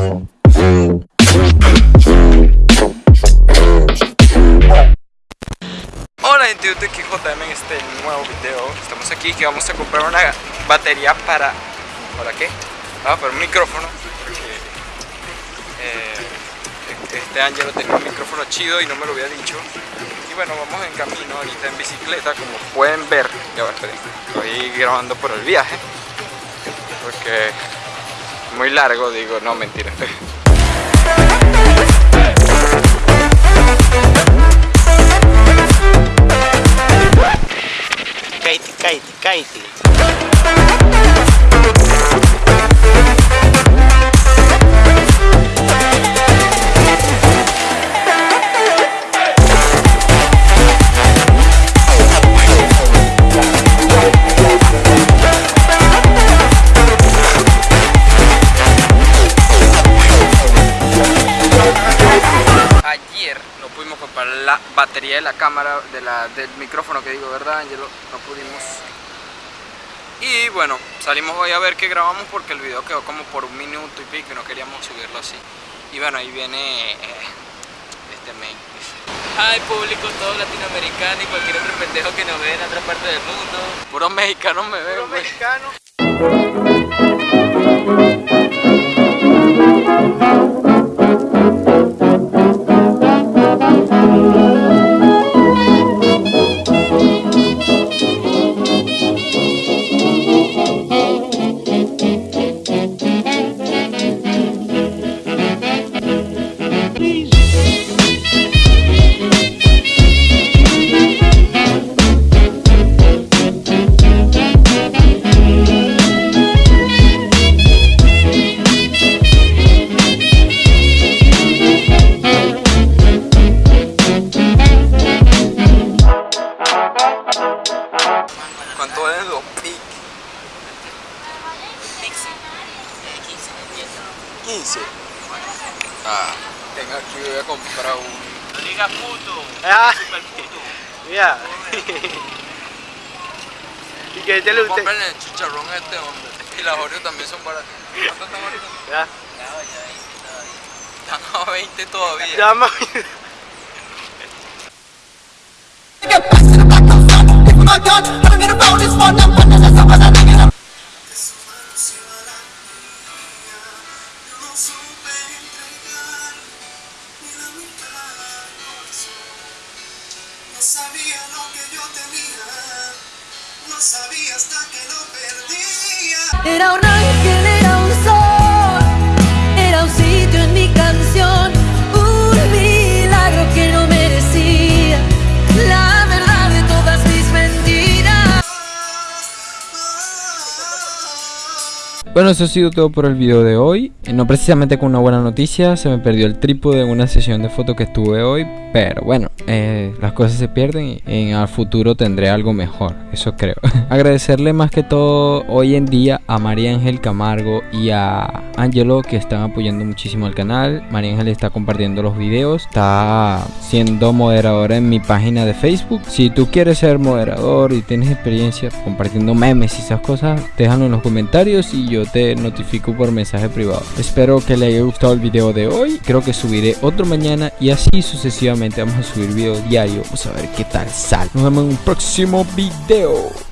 Hola gente de JM en este nuevo video. Estamos aquí que vamos a comprar una batería para... ¿Para qué? Ah, para un micrófono eh, Este Angelo tenía un micrófono chido y no me lo había dicho. Y bueno, vamos en camino ahorita en bicicleta Como pueden ver. Ya va, esperen Estoy grabando por el viaje Porque... Muy largo, digo, no, mentira Katie, Katie, Katie. Ayer no pudimos comprar la batería de la cámara, de la, del micrófono que digo, ¿verdad, Angelo? No pudimos. Y bueno, salimos hoy a ver qué grabamos porque el video quedó como por un minuto y pico y no queríamos subirlo así. Y bueno, ahí viene eh, este main. Ay, público todo latinoamericano y cualquier otro pendejo que nos ve en otra parte del mundo. Puros mexicanos me ven, güey. ¿Cuánto valen los pic? 15. Ah, tengo aquí, voy a comprar un... No digas puto. Ah, Super puto. mira. ¿Y que te lo usted? Compren el chicharrón a este hombre. Y las Oreo también son baratas. ¿Cuánto están ahorita? Ya. Están a 20 todavía. Llama. No supe entregar sabía lo que yo tenía, no sabía hasta que lo perdía. Era un ángel, Bueno, eso ha sido todo por el video de hoy. No precisamente con una buena noticia, se me perdió el trípode en una sesión de fotos que estuve hoy. Pero bueno, eh, las cosas se pierden y en el futuro tendré algo mejor, eso creo. Agradecerle más que todo hoy en día a María Ángel Camargo y a Angelo que están apoyando muchísimo al canal. María Ángel está compartiendo los videos, está siendo moderadora en mi página de Facebook. Si tú quieres ser moderador y tienes experiencia compartiendo memes y esas cosas, déjalo en los comentarios y yo te notifico por mensaje privado. Espero que le haya gustado el video de hoy. Creo que subiré otro mañana y así sucesivamente vamos a subir video diario. Vamos a ver qué tal sale. Nos vemos en un próximo video.